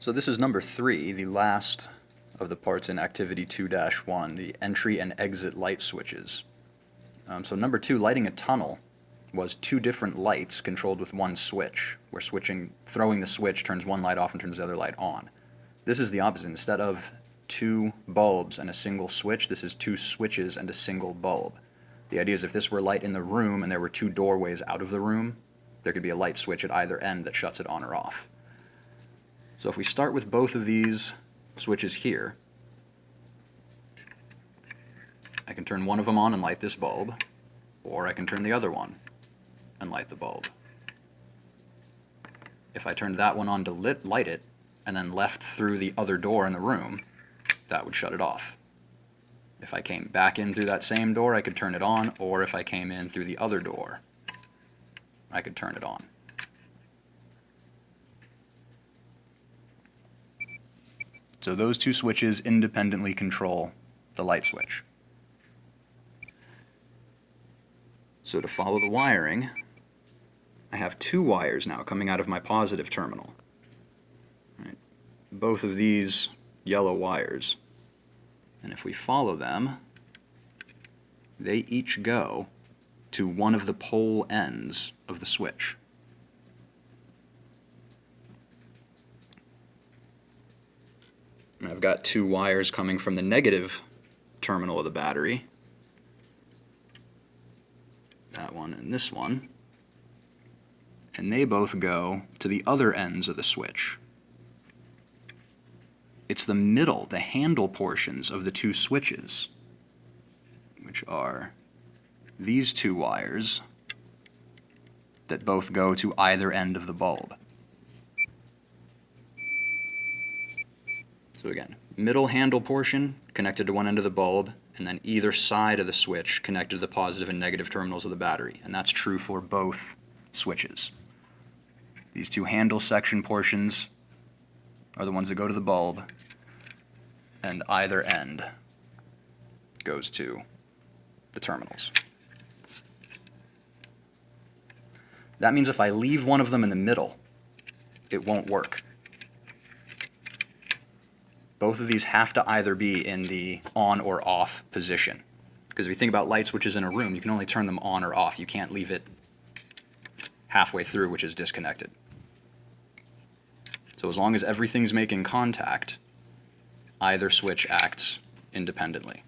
So this is number three, the last of the parts in activity 2-1, the entry and exit light switches. Um, so number two, lighting a tunnel, was two different lights controlled with one switch, where switching, throwing the switch turns one light off and turns the other light on. This is the opposite. Instead of two bulbs and a single switch, this is two switches and a single bulb. The idea is if this were light in the room and there were two doorways out of the room, there could be a light switch at either end that shuts it on or off. So if we start with both of these switches here, I can turn one of them on and light this bulb, or I can turn the other one and light the bulb. If I turned that one on to lit, light it, and then left through the other door in the room, that would shut it off. If I came back in through that same door, I could turn it on, or if I came in through the other door, I could turn it on. So those two switches independently control the light switch. So to follow the wiring, I have two wires now coming out of my positive terminal. Right. Both of these yellow wires. And if we follow them, they each go to one of the pole ends of the switch. I've got two wires coming from the negative terminal of the battery. That one and this one. And they both go to the other ends of the switch. It's the middle, the handle portions of the two switches, which are these two wires that both go to either end of the bulb. So again, middle handle portion connected to one end of the bulb, and then either side of the switch connected to the positive and negative terminals of the battery. And that's true for both switches. These two handle section portions are the ones that go to the bulb, and either end goes to the terminals. That means if I leave one of them in the middle, it won't work. Both of these have to either be in the on or off position. Because if you think about light switches in a room, you can only turn them on or off. You can't leave it halfway through, which is disconnected. So as long as everything's making contact, either switch acts independently.